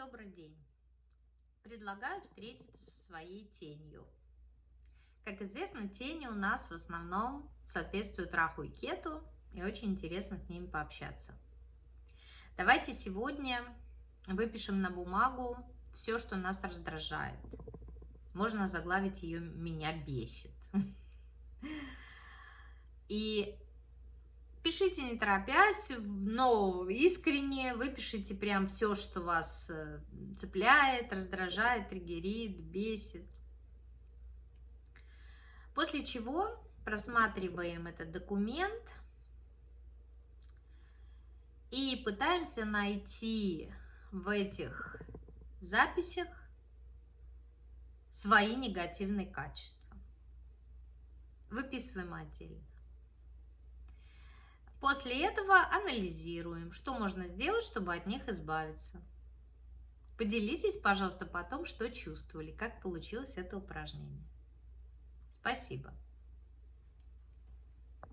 Добрый день! Предлагаю встретиться со своей тенью. Как известно, тени у нас в основном соответствуют Раху и Кету, и очень интересно с ними пообщаться. Давайте сегодня выпишем на бумагу все, что нас раздражает. Можно заглавить ее «Меня бесит». И Пишите не торопясь, но искренне, выпишите прям все, что вас э, цепляет, раздражает, триггерит, бесит. После чего просматриваем этот документ и пытаемся найти в этих записях свои негативные качества. Выписываем отдельно. После этого анализируем, что можно сделать, чтобы от них избавиться. Поделитесь, пожалуйста, потом, что чувствовали, как получилось это упражнение. Спасибо.